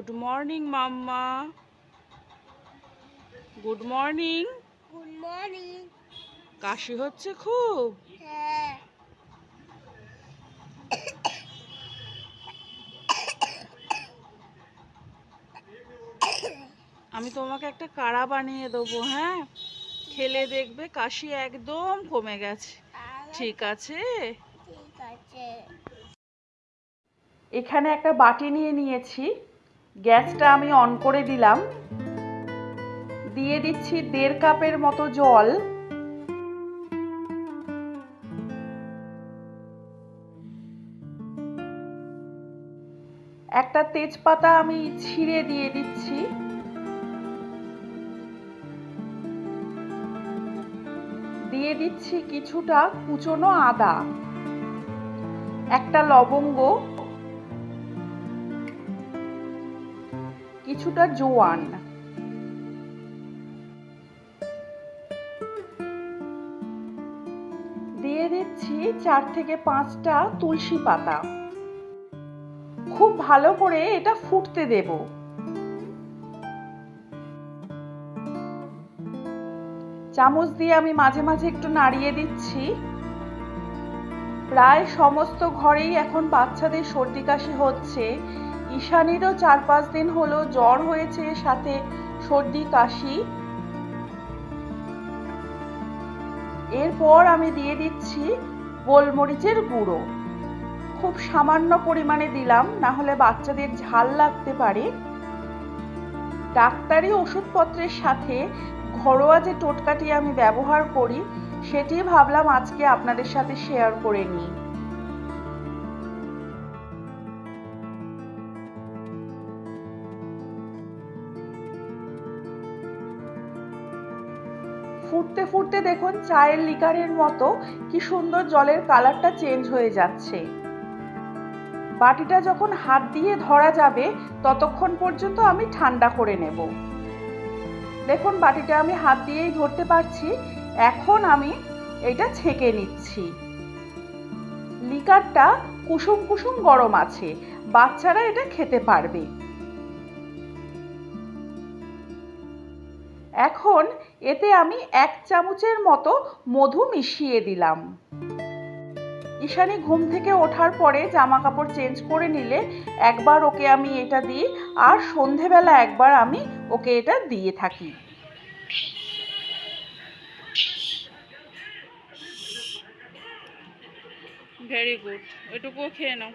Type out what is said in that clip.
Good morning mamma good morning good morning কাশি হচ্ছে খুব। হ্যাঁ। আমি তোমাকে একটা কাড়া বানিয়ে দেবো হ্যাঁ? খেলে দেখবে কাশি একদম কমে গেছে। ঠিক আছে? ঠিক আছে। এখানে একটা বাটি নিয়ে নিয়েছি। গ্যাসটা আমি অন করে দিলাম। দিয়ে দিচ্ছি দেড় কাপের মতো জল। একটা তেজপাতা আমি ছিঁড়ে দিয়ে দিচ্ছি। দিয়ে দিচ্ছি কিছুটা কুচনো আদা। একটা লবঙ্গ। কিছুটা জোয়ান। দিয়ে দিচ্ছি চার থেকে পাঁচটা তুলসী পাতা। খুব ভালো করে এটা ফুটতে দেব। চামচ দিয়ে আমি মাঝে মাঝে একটু নাড়িয়ে দিচ্ছি। প্রায় সমস্ত ঘরেই এখন বাচ্চাদের সর্দি কাশি হচ্ছে। ঈশানীরও চার পাঁচ দিন হলো জ্বর হয়েছে, সাথে সর্দি, কাশি। এরপর আমি দিয়ে দিচ্ছি গোলমরিচের গুঁড়ো। খুব সামান্য পরিমাণে দিলাম না হলে বাচ্চাদের ঝাল লাগতে পারে। ডাক্তারি ওষুধপত্রের সাথে ঘরোয়া যে টোটকাটি আমি ব্যবহার করি, সেটি ভাবলাম আজকে আপনাদের সাথে শেয়ার করে নিই। ফুটতে ফুটতে দেখুন চায়ের লিকারের মতো কি সুন্দর জলের কালারটা চেঞ্জ হয়ে যাচ্ছে। বাটিটা যখন হাত দিয়ে ধরা যাবে, ততক্ষণ পর্যন্ত আমি ঠান্ডা করে নেব। দেখুন বাটিটা আমি হাত দিয়েই ধরতে পারছি, এখন আমি এটা ছেঁকে নিচ্ছি। লিকারটা কুসুম কুসুম গরম আছে, বাচ্চারা এটা খেতে পারবে। এখন এতে আমি এক চামচের মতো মধু মিশিয়ে দিলাম। ঈশানি ঘুম থেকে ওঠার পরে জামা কাপড় চেঞ্জ করে নিলে একবার ওকে আমি এটা দিই আর সন্ধেবেলা একবার আমি ওকে এটা দিয়ে থাকি। ভেরি গুড খেয়ে নাও।